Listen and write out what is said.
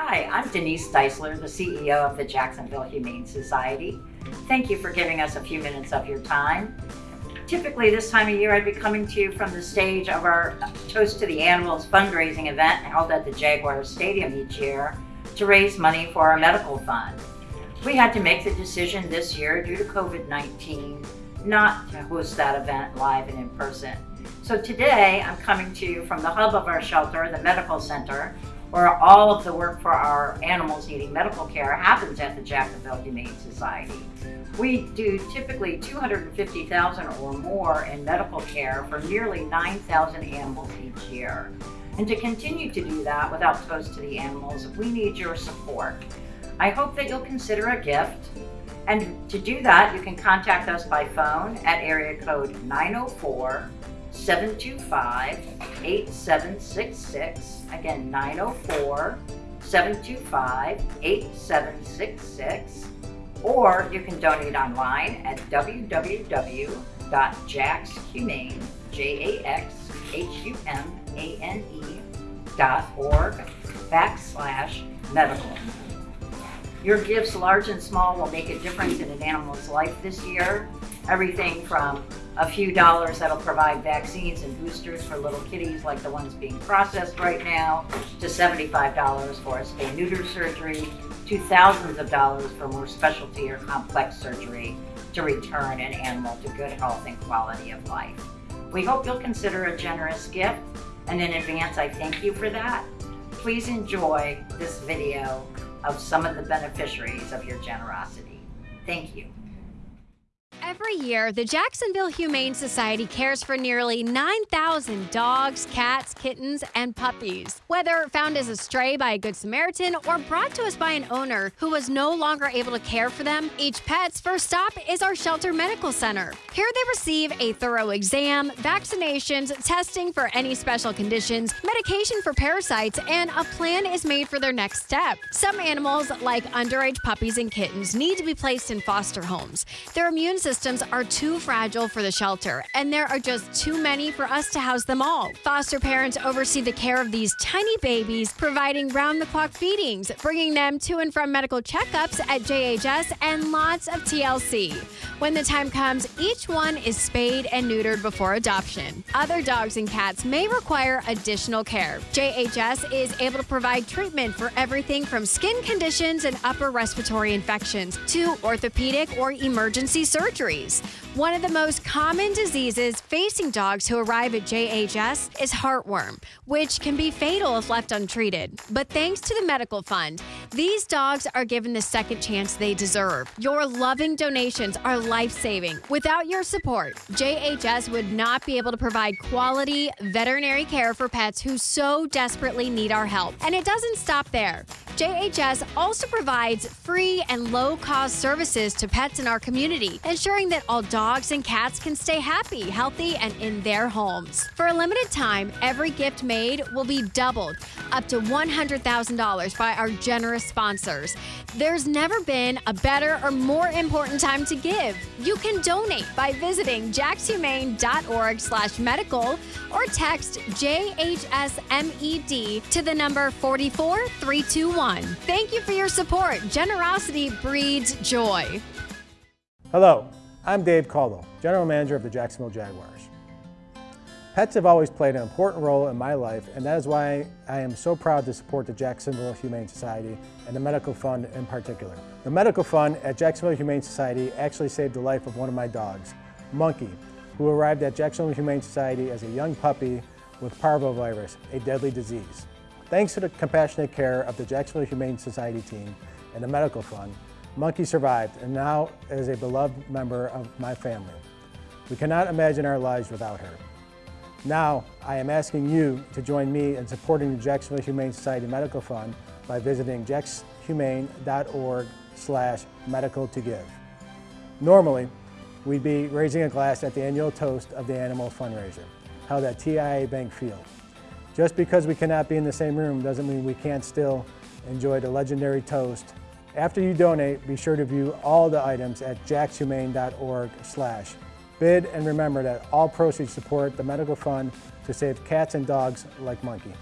Hi, I'm Denise Deisler, the CEO of the Jacksonville Humane Society. Thank you for giving us a few minutes of your time. Typically this time of year I'd be coming to you from the stage of our Toast to the Animals fundraising event held at the Jaguar Stadium each year to raise money for our medical fund. We had to make the decision this year due to COVID-19 not to host that event live and in person. So today I'm coming to you from the hub of our shelter, the medical center, where all of the work for our animals needing medical care happens at the Jacksonville Humane Society. We do typically 250,000 or more in medical care for nearly 9,000 animals each year. And to continue to do that without Toast to the Animals, we need your support. I hope that you'll consider a gift. And to do that, you can contact us by phone at area code 904 725 8766. Again, 904 725 8766. Or you can donate online at www.jaxhumane, J-A-X-H-U-M-A-N-E dot org backslash medical. Your gifts, large and small, will make a difference in an animal's life this year. Everything from a few dollars that'll provide vaccines and boosters for little kitties like the ones being processed right now, to $75 for a spay neuter surgery, to thousands of dollars for more specialty or complex surgery to return an animal to good health and quality of life. We hope you'll consider a generous gift, and in advance I thank you for that. Please enjoy this video of some of the beneficiaries of your generosity. Thank you. Every year, the Jacksonville Humane Society cares for nearly 9,000 dogs, cats, kittens, and puppies. Whether found as a stray by a Good Samaritan or brought to us by an owner who was no longer able to care for them, each pet's first stop is our Shelter Medical Center. Here they receive a thorough exam, vaccinations, testing for any special conditions, medication for parasites, and a plan is made for their next step. Some animals, like underage puppies and kittens, need to be placed in foster homes. Their immune system systems are too fragile for the shelter, and there are just too many for us to house them all. Foster parents oversee the care of these tiny babies, providing round the clock feedings, bringing them to and from medical checkups at JHS, and lots of TLC. When the time comes, each one is spayed and neutered before adoption. Other dogs and cats may require additional care. JHS is able to provide treatment for everything from skin conditions and upper respiratory infections to orthopedic or emergency surgery injuries. One of the most common diseases facing dogs who arrive at JHS is heartworm, which can be fatal if left untreated. But thanks to the Medical Fund, these dogs are given the second chance they deserve. Your loving donations are life saving. Without your support, JHS would not be able to provide quality veterinary care for pets who so desperately need our help. And it doesn't stop there. JHS also provides free and low cost services to pets in our community, ensuring that all dogs and cats can stay happy, healthy, and in their homes. For a limited time, every gift made will be doubled up to $100,000 by our generous sponsors. There's never been a better or more important time to give. You can donate by visiting jaxhumane.org slash medical or text JHSMED to the number 44321. Thank you for your support. Generosity breeds joy. Hello, I'm Dave Caldwell, General Manager of the Jacksonville Jaguars. Pets have always played an important role in my life and that is why I am so proud to support the Jacksonville Humane Society and the Medical Fund in particular. The Medical Fund at Jacksonville Humane Society actually saved the life of one of my dogs, Monkey, who arrived at Jacksonville Humane Society as a young puppy with parvovirus, a deadly disease. Thanks to the compassionate care of the Jacksonville Humane Society team and the Medical Fund, Monkey survived and now is a beloved member of my family. We cannot imagine our lives without her. Now, I am asking you to join me in supporting the Jacksonville Humane Society Medical Fund by visiting jaxhumane.org slash medical to give. Normally, we'd be raising a glass at the annual toast of the animal fundraiser, held at TIAA Bank Field. Just because we cannot be in the same room doesn't mean we can't still enjoy the legendary toast after you donate, be sure to view all the items at jaxhumane.org slash bid and remember that all proceeds support the medical fund to save cats and dogs like Monkey.